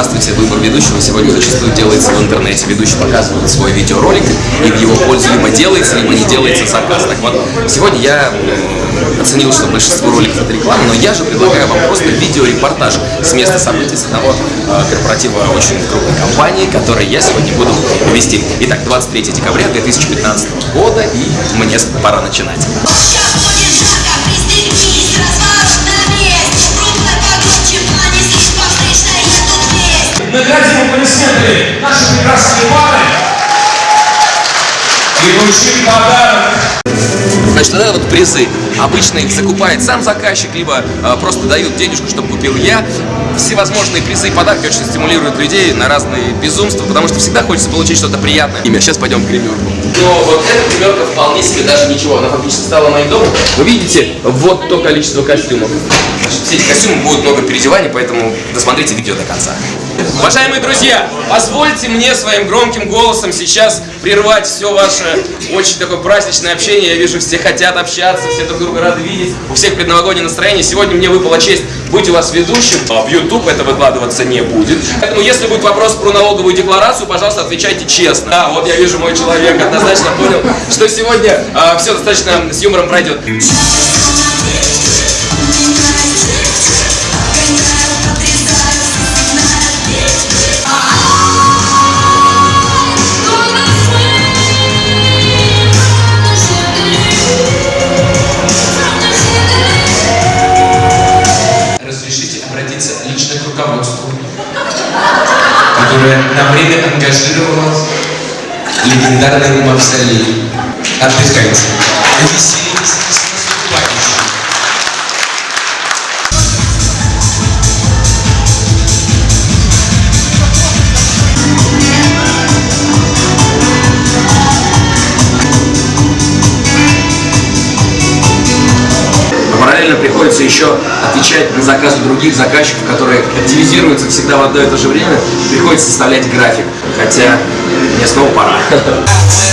Здравствуйте, выбор ведущего сегодня зачастую делается в интернете. Ведущий показывает свой видеоролик, и в его пользу либо делается, либо не делается заказ. Так вот, сегодня я оценил, что большинство роликов это реклама, но я же предлагаю вам просто видеорепортаж с места событий с одного э, корпоратива очень крупной компании, который я сегодня буду вести. Итак, 23 декабря 2015 года, и мне пора начинать. Наградим аплодисменты наши прекрасные пары. И вручим подарок. Значит, это вот призы. Обычно их закупает сам заказчик, либо э, просто дают денежку, чтобы купил я. Всевозможные призы и подарки очень стимулируют людей на разные безумства, потому что всегда хочется получить что-то приятное. Имя. Сейчас пойдем к гримерку. Но вот эта гримерка вполне себе даже ничего. Она фактически стала моим домом. Вы видите вот то количество костюмов. Значит, все эти костюмы будут много переодеваний, поэтому досмотрите видео до конца. Уважаемые друзья, позвольте мне своим громким голосом сейчас прервать все ваше очень такое праздничное общение. Я вижу, все хотят общаться, все друг друга рады видеть. У всех предновогоднее настроение. Сегодня мне выпала честь быть у вас ведущим. А В YouTube это выкладываться не будет. Поэтому, если будет вопрос про налоговую декларацию, пожалуйста, отвечайте честно. Да, вот я вижу, мой человек однозначно понял, что сегодня все достаточно с юмором пройдет. sobre la brida que y un приходится еще отвечать на заказы других заказчиков, которые активизируются всегда в одно и то же время. Приходится составлять график. Хотя мне снова пора.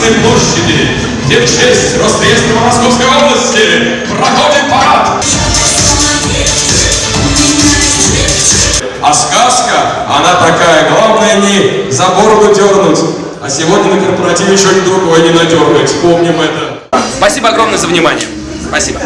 Красной площади, где в честь Росреестра Московской области проходит парад. А сказка, она такая, главное не за бороду дернуть, а сегодня на корпоративе ни другой не надергать, помним это. Спасибо огромное за внимание. Спасибо.